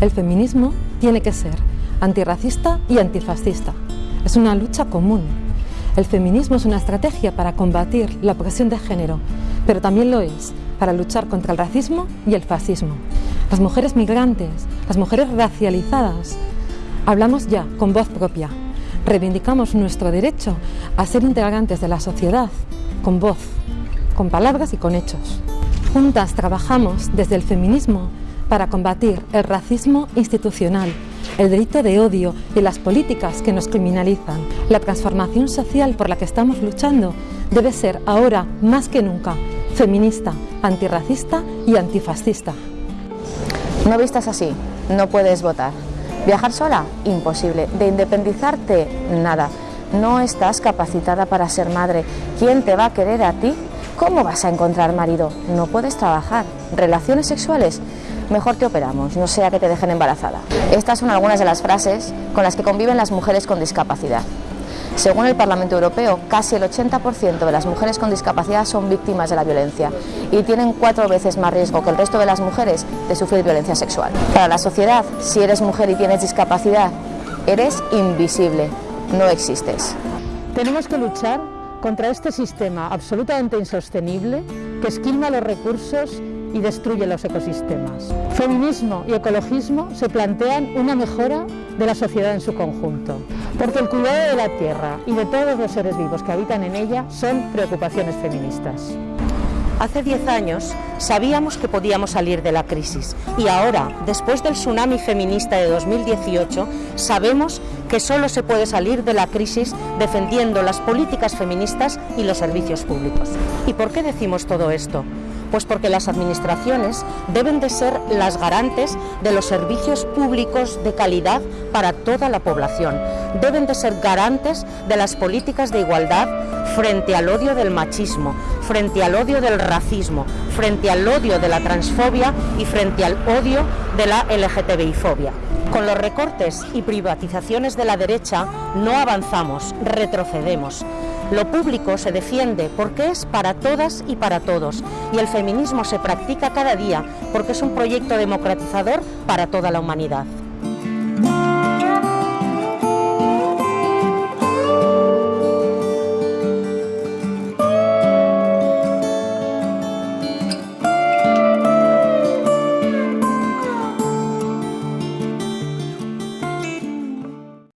El feminismo tiene que ser antirracista y antifascista. Es una lucha común. El feminismo es una estrategia para combatir la opresión de género, pero también lo es para luchar contra el racismo y el fascismo. Las mujeres migrantes, las mujeres racializadas, hablamos ya con voz propia. Reivindicamos nuestro derecho a ser integrantes de la sociedad con voz, con palabras y con hechos. Juntas trabajamos desde el feminismo para combatir el racismo institucional, el delito de odio y las políticas que nos criminalizan. La transformación social por la que estamos luchando debe ser ahora más que nunca feminista, antirracista y antifascista. No vistas así, no puedes votar. Viajar sola, imposible. De independizarte, nada. No estás capacitada para ser madre. ¿Quién te va a querer a ti? ¿Cómo vas a encontrar marido? No puedes trabajar. ¿Relaciones sexuales? mejor te operamos, no sea que te dejen embarazada. Estas son algunas de las frases con las que conviven las mujeres con discapacidad. Según el Parlamento Europeo, casi el 80% de las mujeres con discapacidad son víctimas de la violencia y tienen cuatro veces más riesgo que el resto de las mujeres de sufrir violencia sexual. Para la sociedad, si eres mujer y tienes discapacidad, eres invisible, no existes. Tenemos que luchar contra este sistema absolutamente insostenible que esquilma los recursos y destruye los ecosistemas. Feminismo y ecologismo se plantean una mejora de la sociedad en su conjunto, porque el cuidado de la tierra y de todos los seres vivos que habitan en ella son preocupaciones feministas. Hace 10 años sabíamos que podíamos salir de la crisis y ahora, después del tsunami feminista de 2018, sabemos que solo se puede salir de la crisis defendiendo las políticas feministas y los servicios públicos. ¿Y por qué decimos todo esto? Pues porque las administraciones deben de ser las garantes de los servicios públicos de calidad para toda la población. Deben de ser garantes de las políticas de igualdad frente al odio del machismo, frente al odio del racismo, frente al odio de la transfobia y frente al odio de la LGTBI-fobia. Con los recortes y privatizaciones de la derecha no avanzamos, retrocedemos. Lo público se defiende porque es para todas y para todos y el feminismo se practica cada día porque es un proyecto democratizador para toda la humanidad.